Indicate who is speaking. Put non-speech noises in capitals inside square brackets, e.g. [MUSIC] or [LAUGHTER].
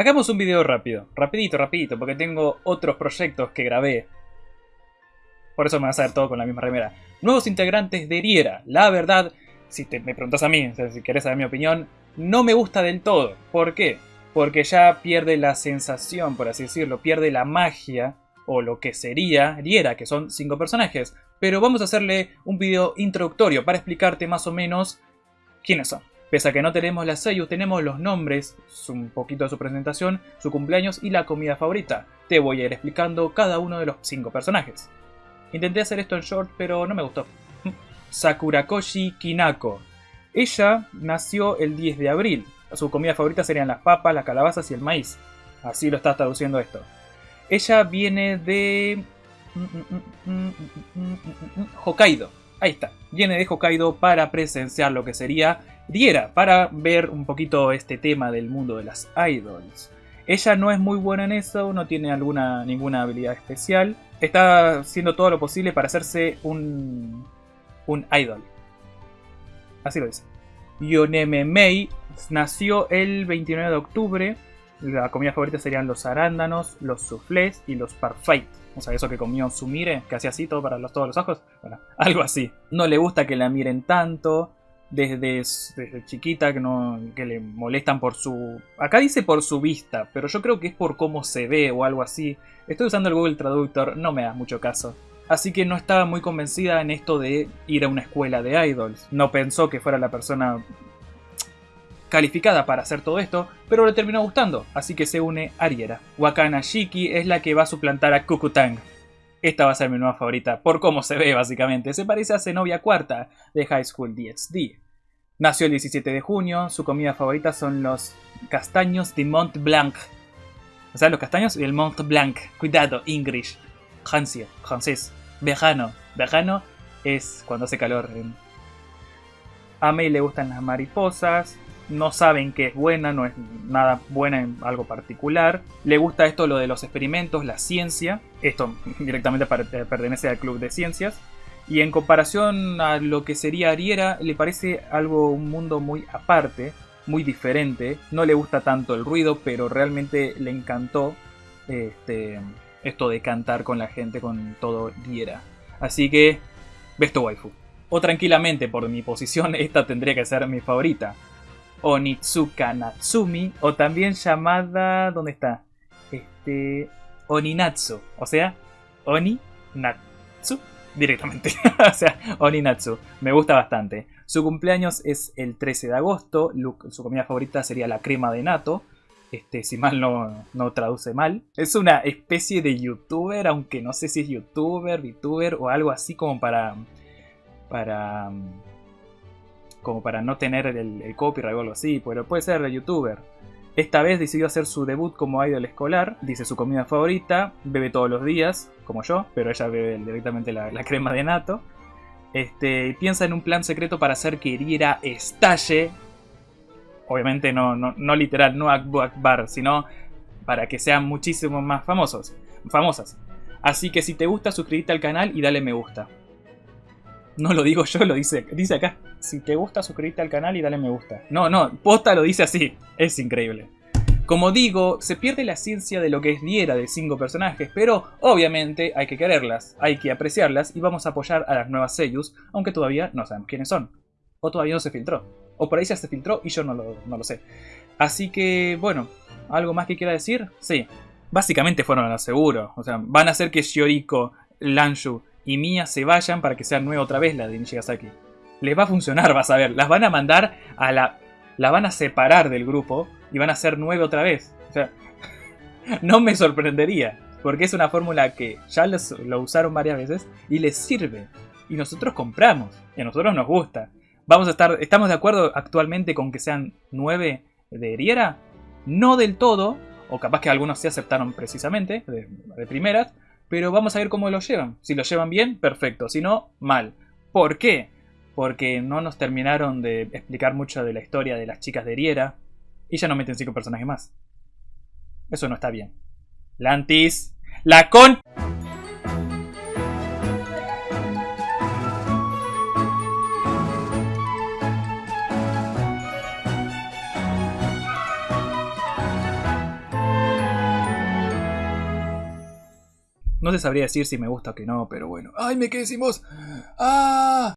Speaker 1: Hagamos un video rápido, rapidito, rapidito, porque tengo otros proyectos que grabé. Por eso me vas a ver todo con la misma remera. Nuevos integrantes de Eriera. La verdad, si te, me preguntas a mí, si querés saber mi opinión, no me gusta del todo. ¿Por qué? Porque ya pierde la sensación, por así decirlo, pierde la magia, o lo que sería Eriera, que son cinco personajes. Pero vamos a hacerle un video introductorio para explicarte más o menos quiénes son. Pese a que no tenemos las sellos, tenemos los nombres, un poquito de su presentación, su cumpleaños y la comida favorita. Te voy a ir explicando cada uno de los cinco personajes. Intenté hacer esto en short, pero no me gustó. [LAUGHS] Sakurakoshi Kinako. Ella nació el 10 de abril. Su comida favorita serían las papas, las calabazas y el maíz. Así lo está traduciendo esto. Ella viene de... Hokkaido. Ahí está. Viene de Hokkaido para presenciar lo que sería Diera, para ver un poquito este tema del mundo de las idols. Ella no es muy buena en eso, no tiene alguna, ninguna habilidad especial. Está haciendo todo lo posible para hacerse un, un idol. Así lo dice. Yoneme Mei nació el 29 de octubre. La comida favorita serían los arándanos, los soufflés y los parfait. O sea, eso que comió Sumire, que hacía así todo para los, todos los ojos. Bueno, [LAUGHS] algo así. No le gusta que la miren tanto desde, chiquita que, no, que le molestan por su... Acá dice por su vista, pero yo creo que es por cómo se ve o algo así. Estoy usando el Google Traductor, no me da mucho caso. Así que no estaba muy convencida en esto de ir a una escuela de idols. No pensó que fuera la persona calificada para hacer todo esto, pero le terminó gustando, así que se une Ariera. Wakana Shiki es la que va a suplantar a Kukutang. Esta va a ser mi nueva favorita, por cómo se ve básicamente. Se parece a Zenobia Cuarta de High School DxD. Nació el 17 de junio, su comida favorita son los castaños de Mont Blanc. O sea, los castaños y el Mont Blanc. Cuidado, English. Francia, francés. Verano. Verano es cuando hace calor. A May le gustan las mariposas no saben que es buena, no es nada buena en algo particular. Le gusta esto lo de los experimentos, la ciencia. Esto [LAUGHS] directamente eh, pertenece al club de ciencias. Y en comparación a lo que sería Ariera, le parece algo, un mundo muy aparte, muy diferente. No le gusta tanto el ruido, pero realmente le encantó este, esto de cantar con la gente, con todo Ariera. Así que, Besto Waifu. O tranquilamente, por mi posición, [LAUGHS] esta tendría que ser mi favorita. Onitsuka Natsumi, o también llamada, ¿dónde está? Este, Oninatsu, o sea, Oni-Natsu, directamente, [LAUGHS] o sea, Oninatsu, me gusta bastante. Su cumpleaños es el 13 de agosto, su comida favorita sería la crema de nato, este, si mal no, no traduce mal. Es una especie de youtuber, aunque no sé si es youtuber, VTuber o algo así como para... para como para no tener el, copyright o algo así, pero puede ser youtuber. Esta vez decidió hacer su debut como idol escolar, dice su comida favorita, bebe todos los días, como yo, pero ella bebe directamente la, crema de nato. Este, y piensa en un plan secreto para hacer que Iriera estalle. Obviamente no, no, no literal, no Akbar, sino para que sean muchísimo más famosos, famosas. Así que si te gusta, suscríbete al canal y dale me gusta. [LAUGHS] No lo digo yo, lo dice, dice acá. Si te gusta, suscríbete al canal y dale me gusta. No, no, posta lo dice así. Es increíble. Como digo, se pierde la ciencia de lo que es Diera de cinco personajes, pero obviamente hay que quererlas, hay que apreciarlas y vamos a apoyar a las nuevas Seiyus, aunque todavía no sabemos quiénes son. O todavía no se filtró. O por ahí ya se filtró y yo no lo, no lo sé. Así que, bueno, ¿algo más que quiera decir? Sí. Básicamente fueron a seguro. O sea, van a hacer que Shioriko, Lanshu y Mia se vayan para que sea nueva otra vez la de Nishigasaki. Les va a funcionar, vas a ver. Las van a mandar a la... La van a separar del grupo y van a ser nueve otra vez. O sea, [LAUGHS] no me sorprendería. Porque es una fórmula que ya lo usaron varias veces y les sirve. Y nosotros compramos. Y a nosotros nos gusta. Vamos a estar, ¿Estamos de acuerdo actualmente con que sean nueve de Eriera? No del todo, o capaz que algunos se aceptaron precisamente, de, de primeras, pero vamos a ver cómo lo llevan. Si lo llevan bien, perfecto. Si no, mal. ¿Por qué? Porque no nos terminaron de explicar mucho de la historia de las chicas de Eriera. Y ya no meten cinco personajes más. Eso no está bien. Lantis. La con... No se sabría decir si me gusta o que no, pero bueno. ¡Ay, me quedé sin! ¡Ah!